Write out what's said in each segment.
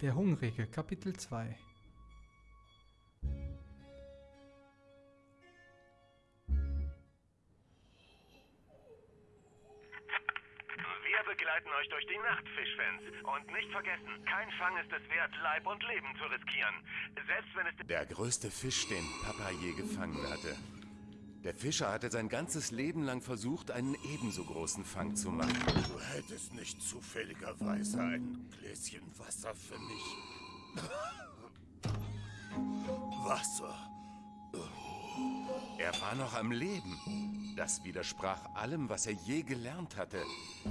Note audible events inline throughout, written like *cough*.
Der Hungrige, Kapitel 2 Wir begleiten euch durch die Nacht, Fischfans. Und nicht vergessen, kein Fang ist es wert, Leib und Leben zu riskieren. Selbst wenn es... Der größte Fisch, den Papa je gefangen hatte. Der Fischer hatte sein ganzes Leben lang versucht, einen ebenso großen Fang zu machen. Du hättest nicht zufälligerweise ein Gläschen Wasser für mich. *laughs* Wasser. Er war noch am Leben. Das widersprach allem, was er je gelernt hatte.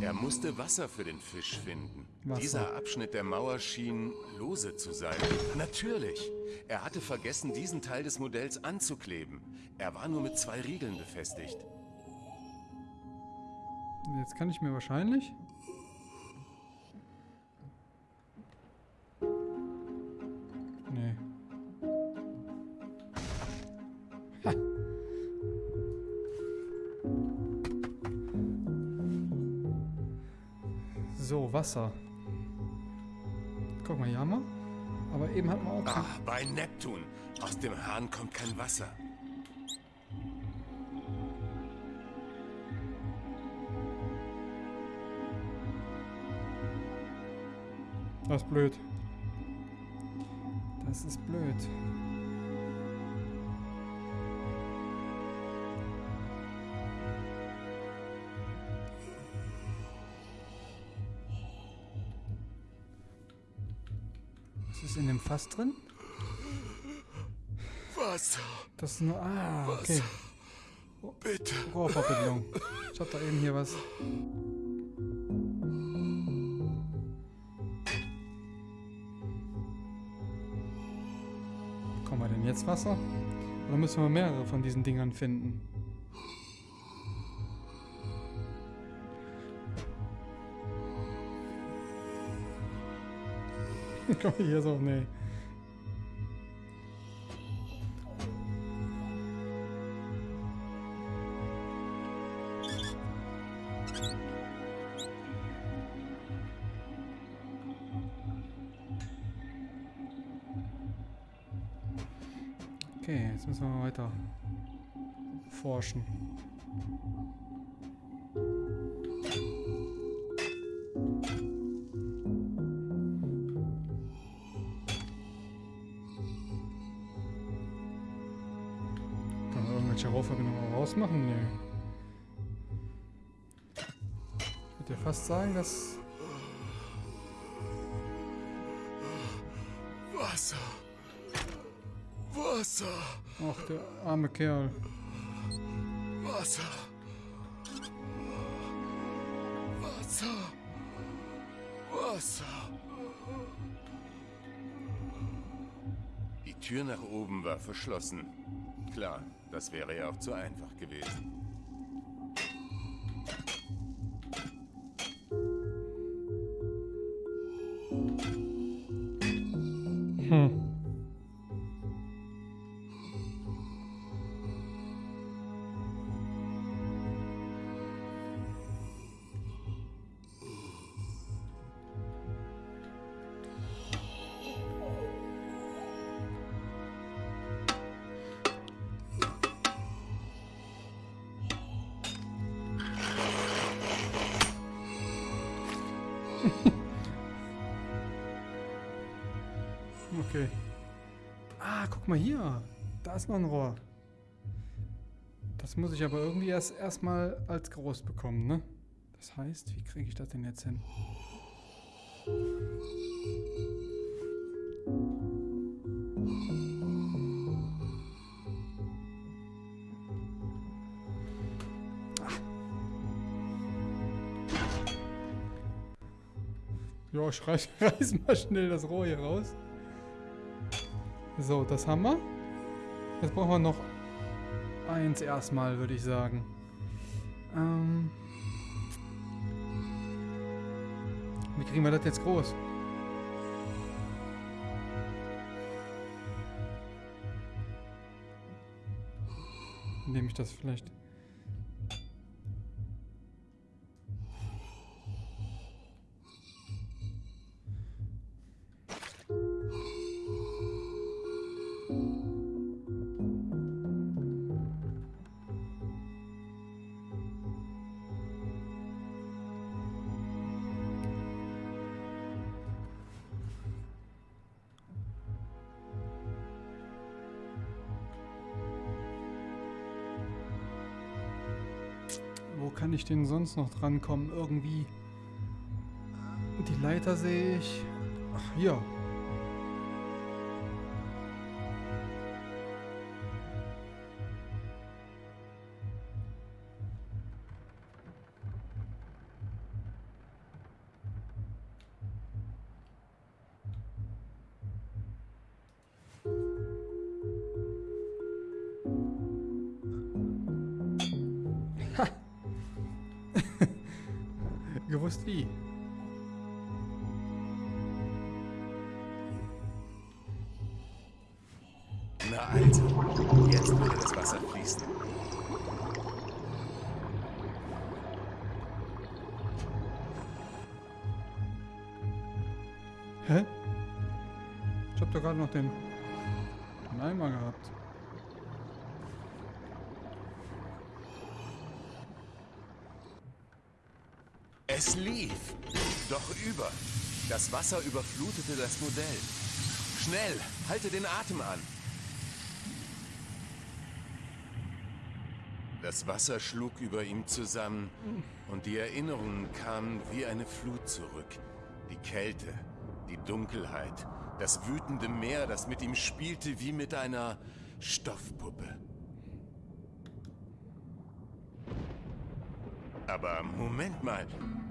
Er musste Wasser für den Fisch finden. Wasser. Dieser Abschnitt der Mauer schien lose zu sein. Natürlich. Er hatte vergessen, diesen Teil des Modells anzukleben. Er war nur mit zwei Riegeln befestigt. Jetzt kann ich mir wahrscheinlich... Nee. So, Wasser. Guck mal, hier haben wir. Aber eben hatten wir auch... kein- Ach, bei Neptun. Aus dem Hahn kommt kein Wasser. Das ist blöd. Das ist blöd. Ist in dem Fass drin? Wasser. Das ist nur... Ah, okay. Bitte. Rohrverbindung. Ich hab da eben hier was. Bekommen wir denn jetzt Wasser? Oder müssen wir mehrere von diesen Dingern finden? *laughs* Komm hier so, nee. Okay, jetzt müssen wir weiter forschen. Rausmachen? Nee. Ich würde ja fast sagen, dass... Wasser. Wasser. Ach, der arme Kerl. Wasser. Wasser. Wasser. Die Tür nach oben war verschlossen. Klar, das wäre ja auch zu einfach gewesen. Guck mal hier. Da ist noch ein Rohr. Das muss ich aber irgendwie erst erstmal als groß bekommen, ne? Das heißt, wie kriege ich das denn jetzt hin? Ja, ich reiß, *laughs* reiß mal schnell das Rohr hier raus. So, das haben wir. Jetzt brauchen wir noch eins erstmal, würde ich sagen. Ähm Wie kriegen wir das jetzt groß? Indem ich das vielleicht... ich denn sonst noch drankommen? Irgendwie. Die Leiter sehe ich. Ach, hier. Hä? Ich hab doch gerade noch den, den Eimer gehabt. Es lief. Doch über. Das Wasser überflutete das Modell. Schnell, halte den Atem an. Das Wasser schlug über ihm zusammen und die Erinnerungen kamen wie eine Flut zurück. Die Kälte, die Dunkelheit, das wütende Meer, das mit ihm spielte wie mit einer Stoffpuppe. Aber Moment mal,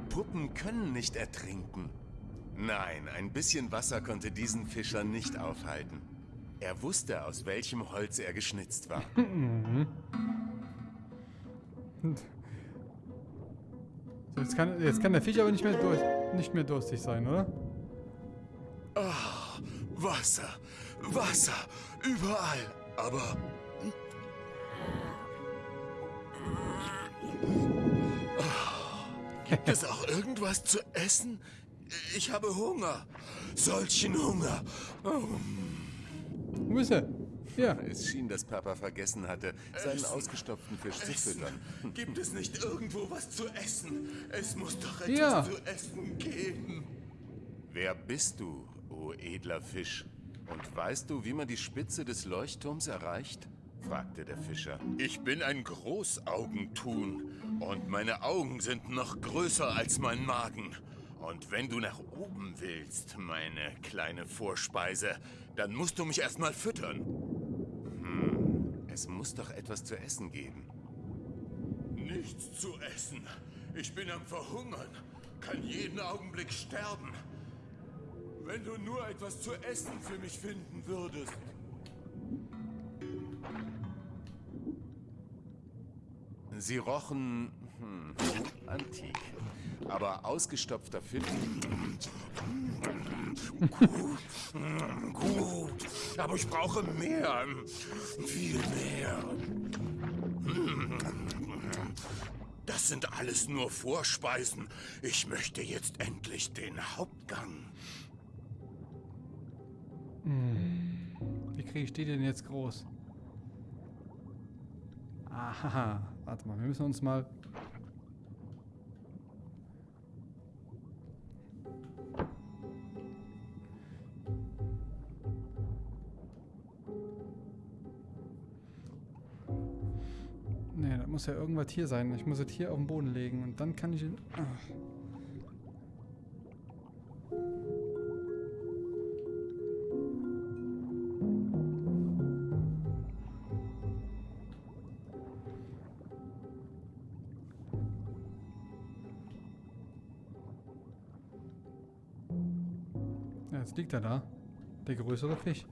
Puppen können nicht ertrinken. Nein, ein bisschen Wasser konnte diesen Fischer nicht aufhalten. Er wusste, aus welchem Holz er geschnitzt war. So, *laughs* jetzt, kann, jetzt kann der Fisch aber nicht mehr, durch, nicht mehr durstig sein, oder? Wasser, Wasser, überall. Aber Gibt es auch irgendwas zu essen? Ich habe Hunger. Solchen Hunger. Wo ist er? Ja. Es schien, dass Papa vergessen hatte, seinen ausgestopften Fisch zu Essen. füttern. Gibt es nicht irgendwo was zu essen? Es muss doch etwas Ja. zu essen geben. Wer bist du, o edler Fisch? Und weißt du, wie man die Spitze des Leuchtturms erreicht? fragte der Fischer. Ich bin ein Großaugentun und meine Augen sind noch größer als mein Magen. Und wenn du nach oben willst, meine kleine Vorspeise, dann musst du mich erstmal füttern. Es muss doch etwas zu essen geben. Nichts zu essen. Ich bin am Verhungern, kann jeden Augenblick sterben. Wenn du nur etwas zu essen für mich finden würdest. Sie rochen hm, antik. Aber ausgestopfter Fisch. Gut, aber ich brauche mehr. Viel mehr. Das sind alles nur Vorspeisen. Ich möchte jetzt endlich den Hauptgang. Wie kriege ich die denn jetzt groß? Aha, warte mal, wir müssen uns mal... Nee, da muss ja irgendwas hier sein. Ich muss es hier auf den Boden legen und dann kann ich... ihn- Ah. Jetzt liegt er da. Der größere Fisch.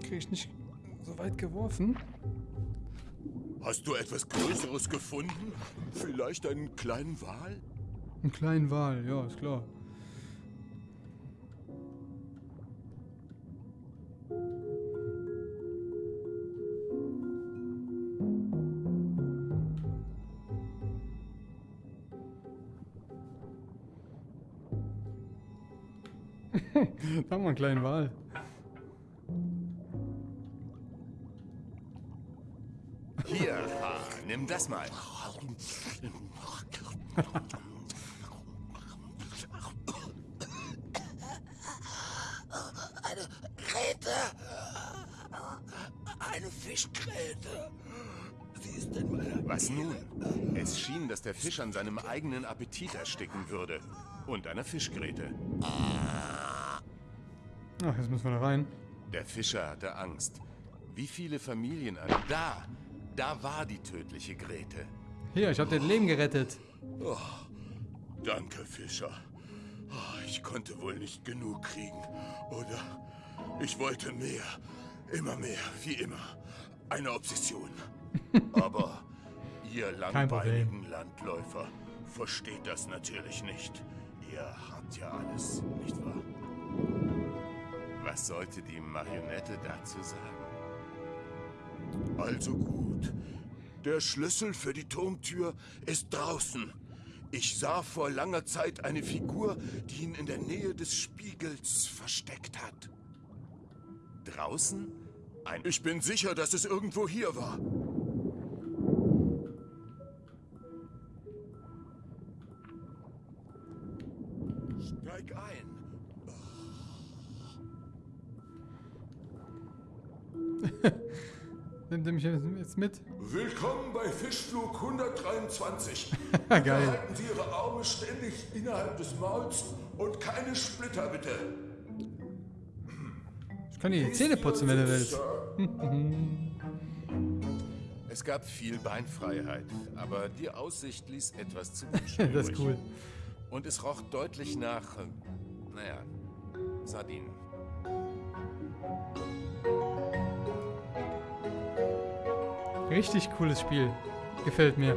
Kriege ich nicht so weit geworfen? Hast du etwas Größeres gefunden? Vielleicht einen kleinen Wal? Einen kleinen Wal, ja, ist klar. da haben wir einen kleinen Wal. Hier, ha, nimm das mal. Eine Krete. Eine Fischkrete. Was nun? Es schien, dass der Fisch an seinem eigenen Appetit ersticken würde. Und einer Fischgräte. Ah. Ach, jetzt müssen wir da rein. Der Fischer hatte Angst. Wie viele Familien an... Da! Da war die tödliche Grete. Hier, ich habe dein Leben gerettet. Danke, Fischer. Ah, Ich konnte wohl nicht genug kriegen, oder? Ich wollte mehr. Immer mehr, wie immer. Eine Obsession. *laughs* Aber ihr langweiligen Landläufer versteht das natürlich nicht. Ihr habt ja alles, nicht wahr? Was sollte die Marionette dazu sagen? Also gut. Der Schlüssel für die Turmtür ist draußen. Ich sah vor langer Zeit eine Figur, die ihn in der Nähe des Spiegels versteckt hat. Draußen? Ein... Ich bin sicher, dass es irgendwo hier war. Jetzt mit? Willkommen bei Fischflug 123. *laughs* Geil. Halten Sie Ihre Arme ständig innerhalb des Mauls und keine Splitter, bitte. Ich kann dir die Zähne putzen, wenn du willst. *laughs* Es gab viel Beinfreiheit, aber die Aussicht ließ etwas zu wünschen *laughs* Das ist cool. Und es roch deutlich nach, naja, Sardinen. Richtig cooles Spiel. Gefällt mir.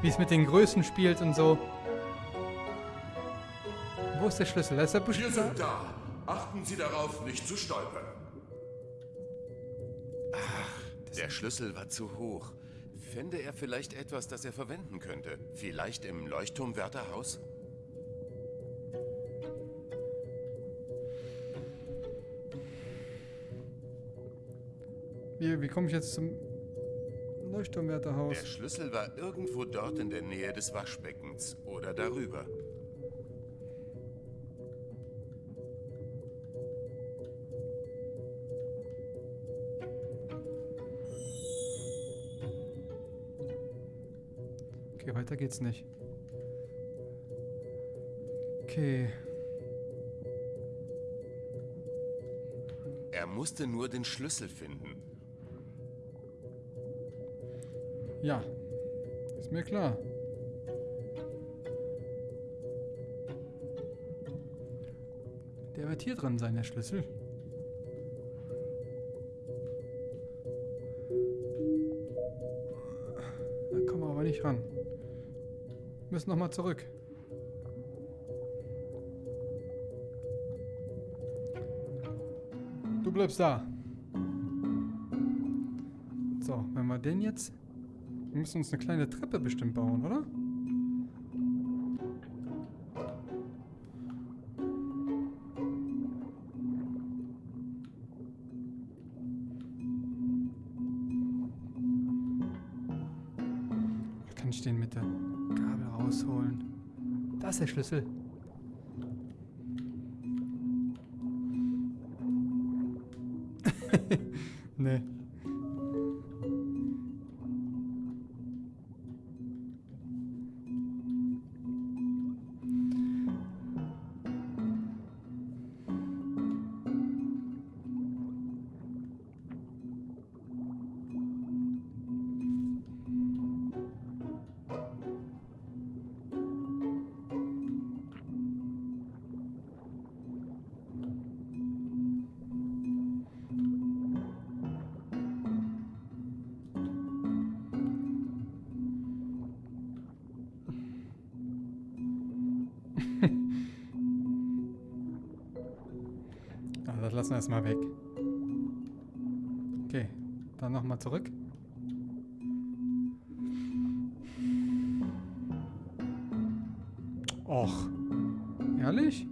Wie es mit den Größen spielt und so. Wo ist der Schlüssel? Da ist der Wir sind da. Achten Sie darauf, nicht zu stolpern. Der Schlüssel war zu hoch. Fände er vielleicht etwas, das er verwenden könnte? Vielleicht im Leuchtturmwärterhaus? Wie, wie komme ich jetzt zum Der Leuchtturmwärterhaus? Schlüssel war irgendwo dort in der Nähe des Waschbeckens oder darüber. Okay, weiter geht's nicht. Okay. Er musste nur den Schlüssel finden. Ja. Ist mir klar. Der wird hier drin sein, der Schlüssel. Da kommen wir aber nicht ran. Müssen nochmal zurück. Du bleibst da. So, wenn wir den jetzt... Wir müssen uns eine kleine Treppe bestimmt bauen, oder? Kann ich den mit der Gabel rausholen? Da ist der Schlüssel. Lassen wir erstmal weg. Okay, dann nochmal zurück. Och, ehrlich?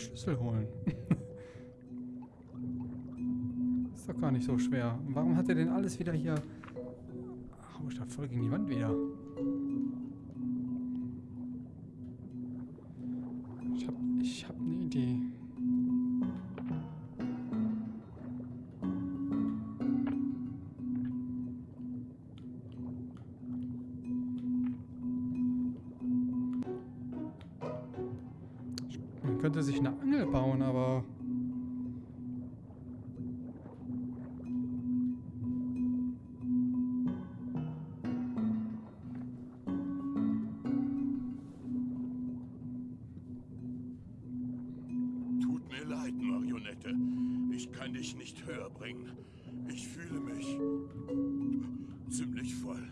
Schlüssel holen. *laughs* ist doch gar nicht so schwer. Warum hat er denn alles wieder hier... Hau ich da voll gegen die Wand wieder. Ich hab, ich hab eine Idee. Leid, Marionette. Ich kann dich nicht höher bringen. Ich fühle mich ziemlich voll.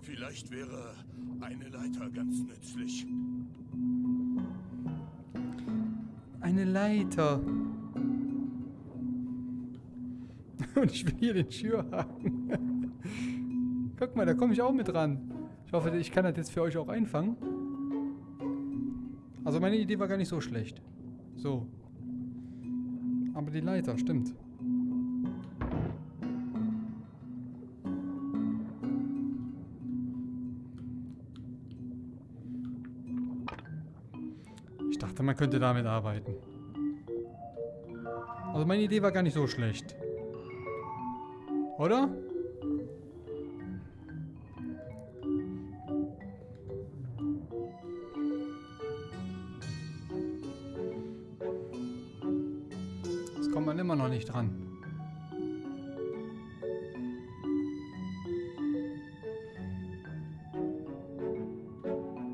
Vielleicht wäre eine Leiter ganz nützlich. Eine Leiter. *laughs* Und ich will hier den Schürhaken. *laughs* Guck mal, da komme ich auch mit ran. Ich hoffe, ich kann das jetzt für euch auch einfangen. Also meine Idee war gar nicht so schlecht. So. Aber die Leiter, stimmt. Ich dachte, man könnte damit arbeiten. Also meine Idee war gar nicht so schlecht. Oder? Nicht dran.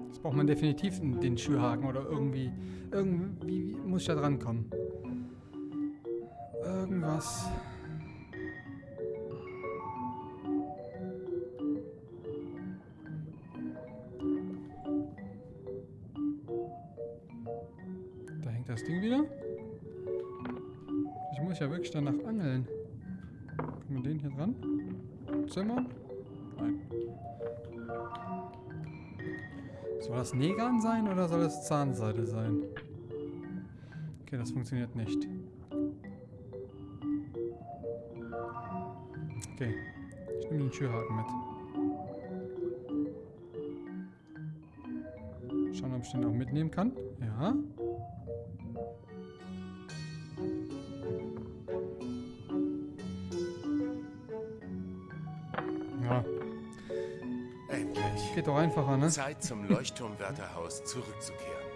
Jetzt braucht man definitiv den Schürhaken oder irgendwie. Irgendwie muss ich da dran kommen. Irgendwas. Da hängt das Ding wieder. Ja wirklich danach angeln. Können wir den hier dran? Zimmer? Nein. Soll das Negan sein oder soll das Zahnseide sein? Okay, das funktioniert nicht. Okay, ich nehme den Türhaken mit. Schauen, ob ich den auch mitnehmen kann. Ja, doch einfacher, ne? Zeit zum Leuchtturmwärterhaus zurückzukehren.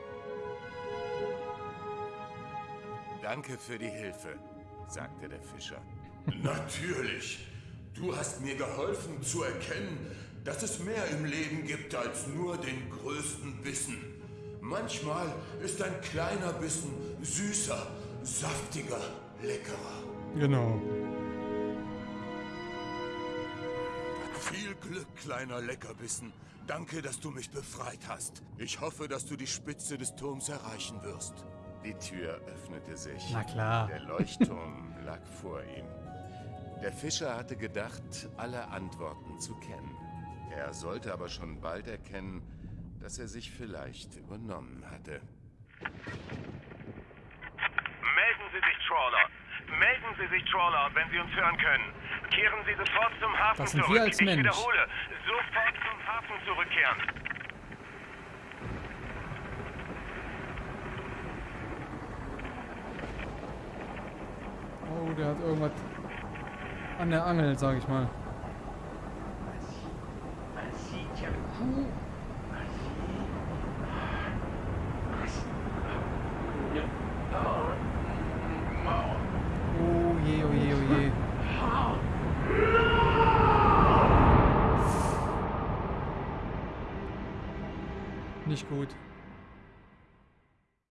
Danke für die Hilfe, sagte der Fischer. Natürlich. Du hast mir geholfen zu erkennen, dass es mehr im Leben gibt als nur den größten Bissen. Manchmal ist ein kleiner Bissen süßer, saftiger, leckerer. Genau. Glück, kleiner Leckerbissen. Danke, dass du mich befreit hast. Ich hoffe, dass du die Spitze des Turms erreichen wirst. Die Tür öffnete sich. Na klar. Der Leuchtturm *laughs* lag vor ihm. Der Fischer hatte gedacht, alle Antworten zu kennen. Er sollte aber schon bald erkennen, dass er sich vielleicht übernommen hatte. Melden Sie sich, Trawler. Melden Sie sich, Trawler, wenn Sie uns hören können. Kehren Sie sofort zum Hafen Das sind zurück. wir als ich Mensch. wiederhole, sofort zum Hafen zurückkehren. Oh, der hat irgendwas an der Angel, sag ich mal. Oh je, oh je, oh je. Nicht gut.